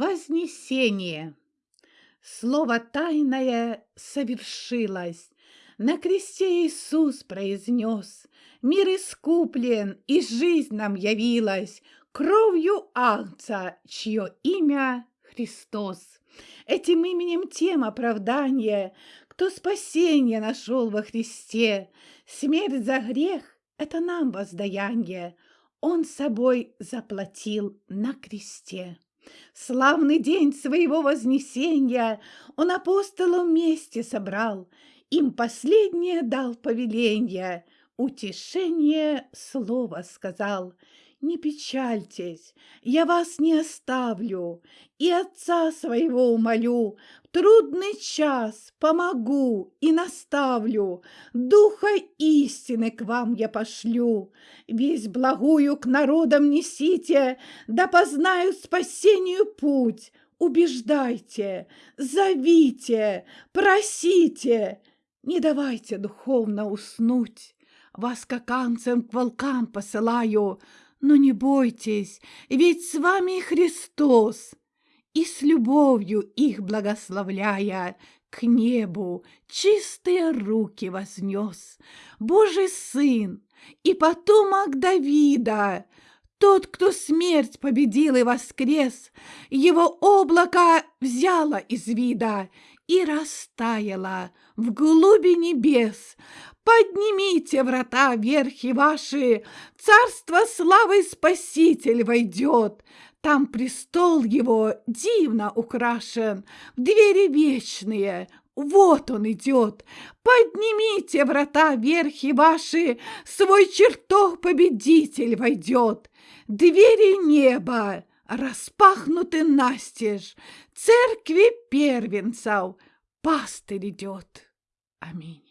Вознесение. Слово тайное совершилось. На кресте Иисус произнес, Мир искуплен, и жизнь нам явилась Кровью Агнца, чье имя Христос. Этим именем тем оправдания, Кто спасение нашел во Христе. Смерть за грех — это нам воздаяние, Он собой заплатил на кресте. Славный день своего вознесения Он апостолов вместе собрал, Им последнее дал повеление, Утешение слово сказал — не печальтесь, я вас не оставлю, И отца своего умолю, В трудный час помогу и наставлю, Духа истины к вам я пошлю. Весь благую к народам несите, Да познают спасению путь. Убеждайте, зовите, просите, Не давайте духовно уснуть. Вас каканцем к волкам посылаю, но не бойтесь, ведь с вами Христос, и с любовью их благословляя, к небу чистые руки вознес. Божий Сын и потомок Давида, тот, кто смерть победил и воскрес, его облако взяло из вида и растаяло в глуби небес. Поднимите врата верхи ваши, царство славы Спаситель войдет. Там престол его дивно украшен, двери вечные, вот он идет. Поднимите врата верхи ваши, свой чертог победитель войдет. Двери неба распахнуты настежь, церкви первенцев пастырь идет. Аминь.